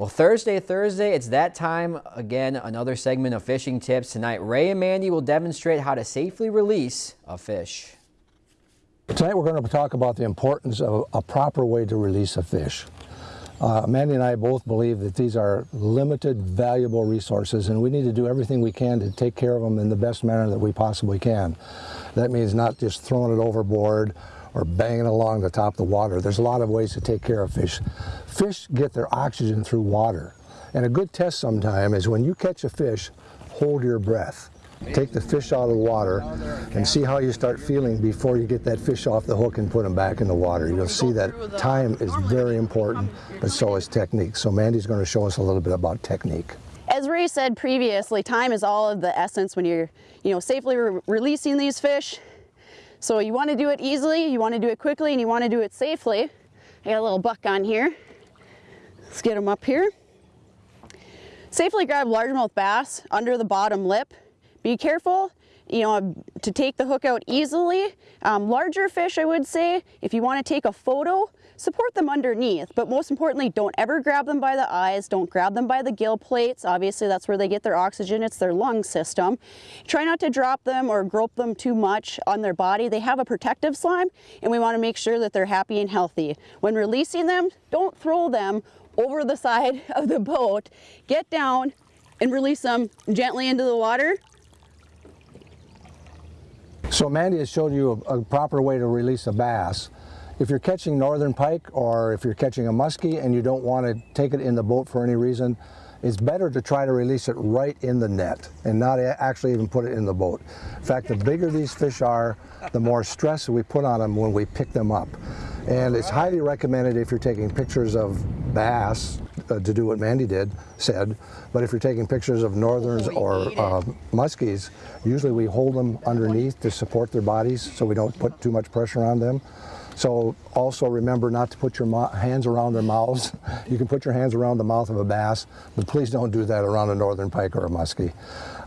Well, Thursday, Thursday, it's that time again, another segment of fishing tips. Tonight, Ray and Mandy will demonstrate how to safely release a fish. Tonight we're going to talk about the importance of a proper way to release a fish. Uh, Mandy and I both believe that these are limited, valuable resources and we need to do everything we can to take care of them in the best manner that we possibly can. That means not just throwing it overboard or banging along the top of the water. There's a lot of ways to take care of fish. Fish get their oxygen through water. And a good test sometime is when you catch a fish, hold your breath. Take the fish out of the water and see how you start feeling before you get that fish off the hook and put them back in the water. You'll see that time is very important, but so is technique. So Mandy's going to show us a little bit about technique. As Ray said previously, time is all of the essence when you're, you know, safely re releasing these fish. So you want to do it easily, you want to do it quickly, and you want to do it safely. I got a little buck on here. Let's get him up here. Safely grab largemouth bass under the bottom lip. Be careful, you know, to take the hook out easily. Um, larger fish, I would say, if you want to take a photo, support them underneath, but most importantly, don't ever grab them by the eyes, don't grab them by the gill plates. Obviously, that's where they get their oxygen, it's their lung system. Try not to drop them or grope them too much on their body. They have a protective slime, and we want to make sure that they're happy and healthy. When releasing them, don't throw them over the side of the boat. Get down and release them gently into the water so Mandy has showed you a, a, proper way to release a bass. If you're catching northern pike or if you're catching a muskie and you don't want to take it in the boat for any reason, it's better to try to release it right in the net and not actually even put it in the boat. In fact, the bigger these fish are, the more stress we put on them when we pick them up. And it's highly recommended if you're taking pictures of bass uh, to do what Mandy did, said, but if you're taking pictures of northerns or uh, muskies, usually we hold them underneath to support their bodies so we don't put too much pressure on them. So also remember not to put your hands around their mouths. You can put your hands around the mouth of a bass, but please don't do that around a northern pike or a muskie.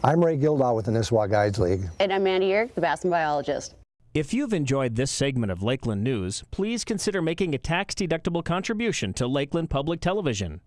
I'm Ray Gildaw with the Nisswa Guides League. And I'm Mandy Yerk, the bass and biologist. If you've enjoyed this segment of Lakeland News, please consider making a tax-deductible contribution to Lakeland Public Television.